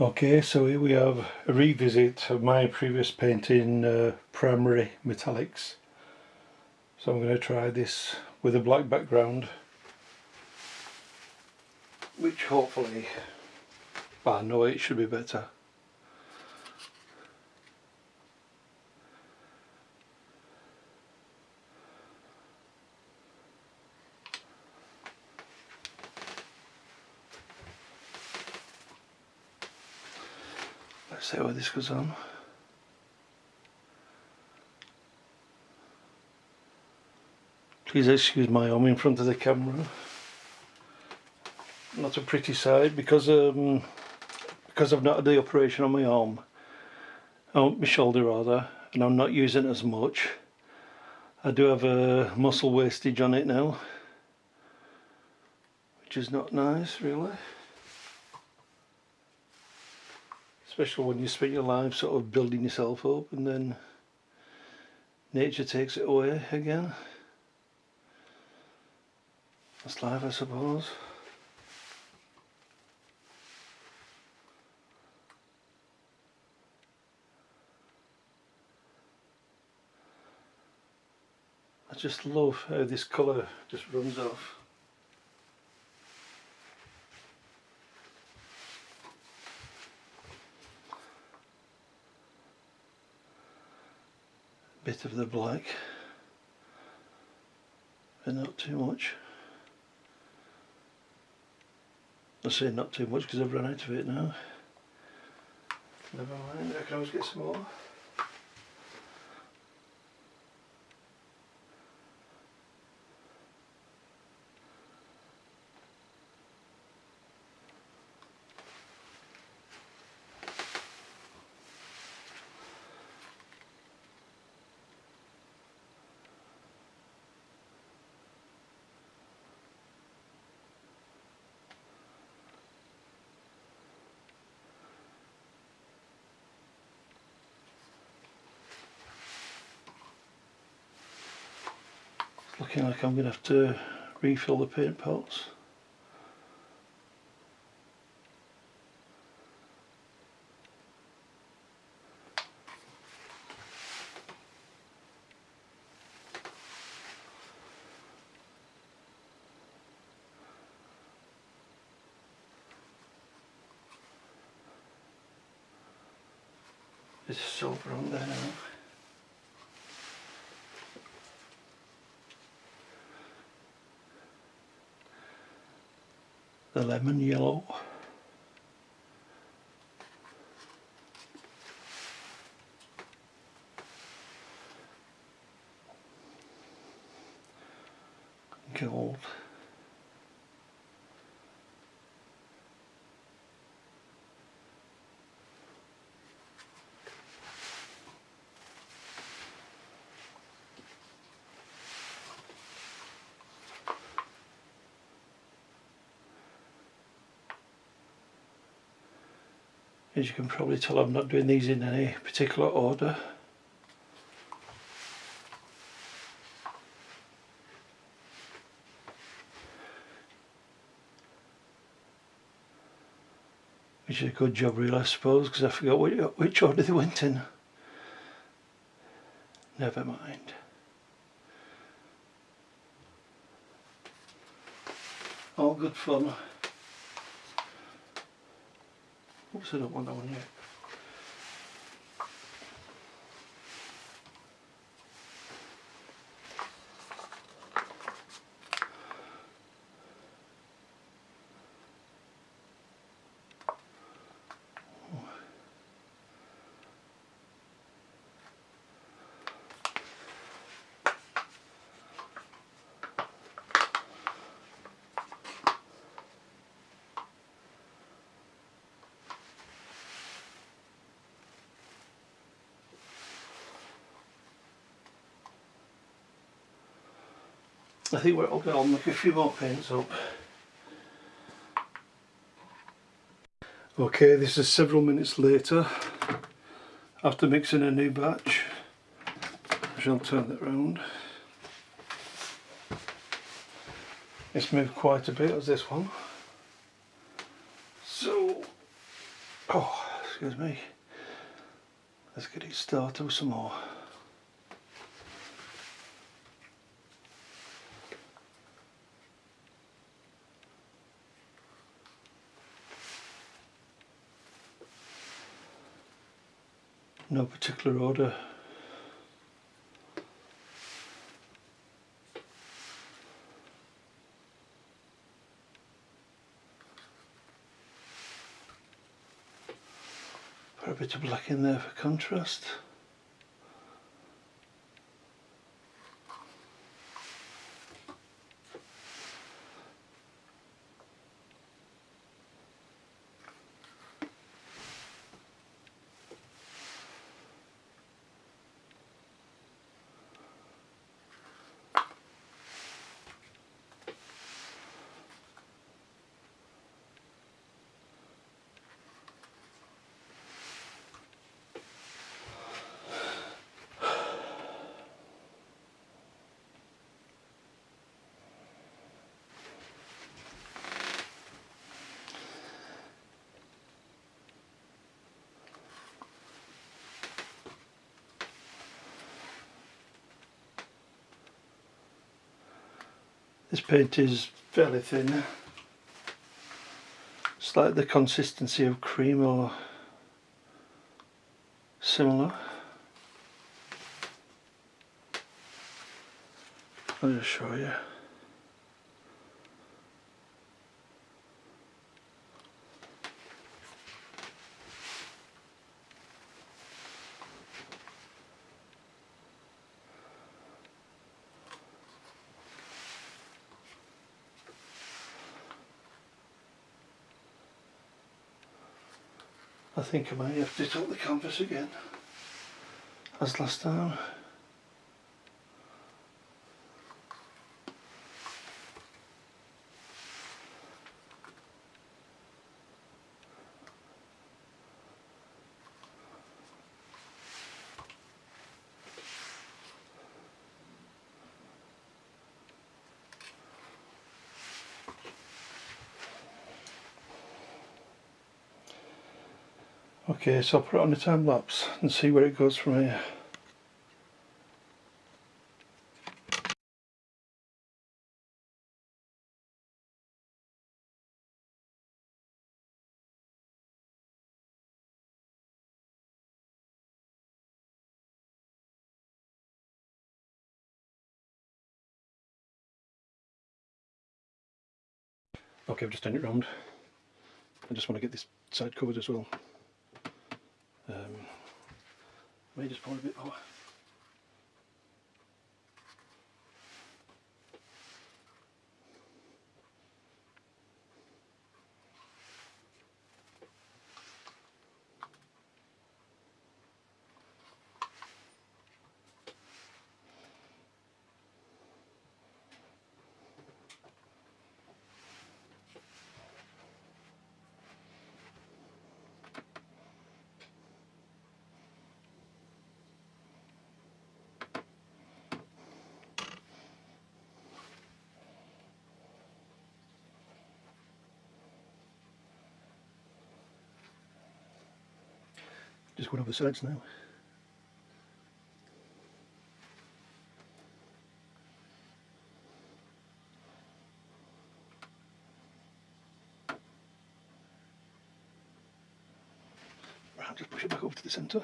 Okay, so here we have a revisit of my previous painting, uh, Primary Metallics. So I'm going to try this with a black background, which hopefully, I know it should be better. See how this goes on. Please excuse my arm in front of the camera. Not a pretty sight because um, because I've not had the operation on my arm, on my shoulder rather, and I'm not using it as much. I do have a muscle wastage on it now, which is not nice really. Especially when you spend your life sort of building yourself up and then nature takes it away again. That's life I suppose. I just love how this colour just runs off. Bit of the black but not too much. I say not too much because I've run out of it now. Never mind I can always get some more looking like I'm going to have to refill the paint pots. It's silver on there now. The lemon yellow. Gold. As you can probably tell I'm not doing these in any particular order. Which is a good job really I suppose because I forgot which, which order they went in. Never mind. All good fun. Oops, I don't want that one I think we're okay, I'll make a few more paints up. Okay, this is several minutes later after mixing a new batch. I shall turn that round. It's moved quite a bit as this one. So Oh, excuse me. Let's get it started with some more. No particular order. Put a bit of black in there for contrast. This paint is fairly thin. It's like the consistency of cream or similar. I'll just show you. I think I might have to tilt the canvas again as last time. Okay, so I'll put it on the time lapse and see where it goes from here. Okay, I've just turned it round. I just want to get this side covered as well. Um, may just pour a bit more. Just going over the sides now. Right, just push it back over to the centre.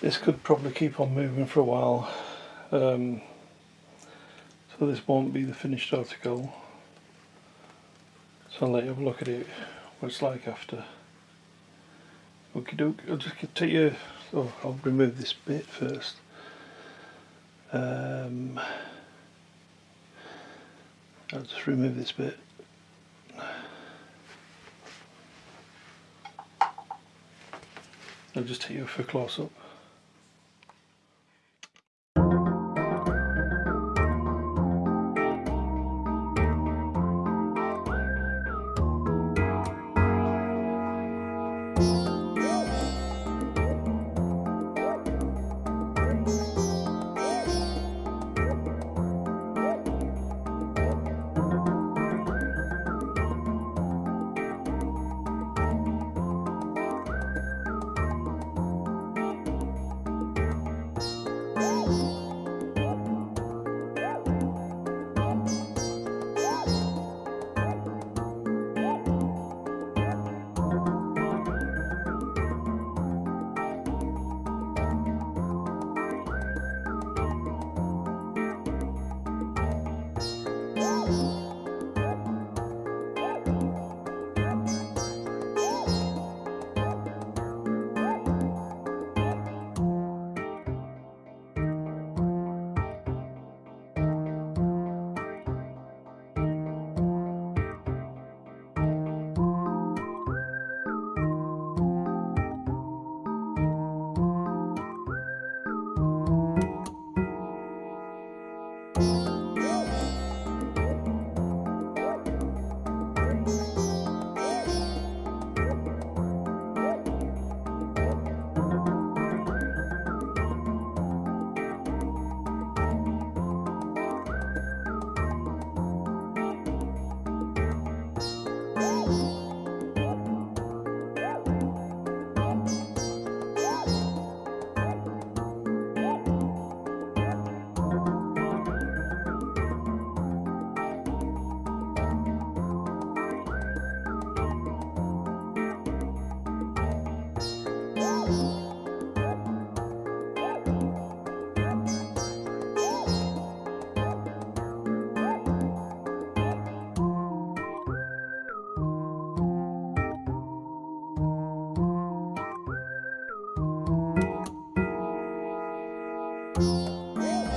This could probably keep on moving for a while. Um, so this won't be the finished article. So I'll let you have a look at it, what it's like after. Okay, doke, I'll just take you, oh, I'll remove this bit first. Um, I'll just remove this bit. I'll just take you for a close up. Música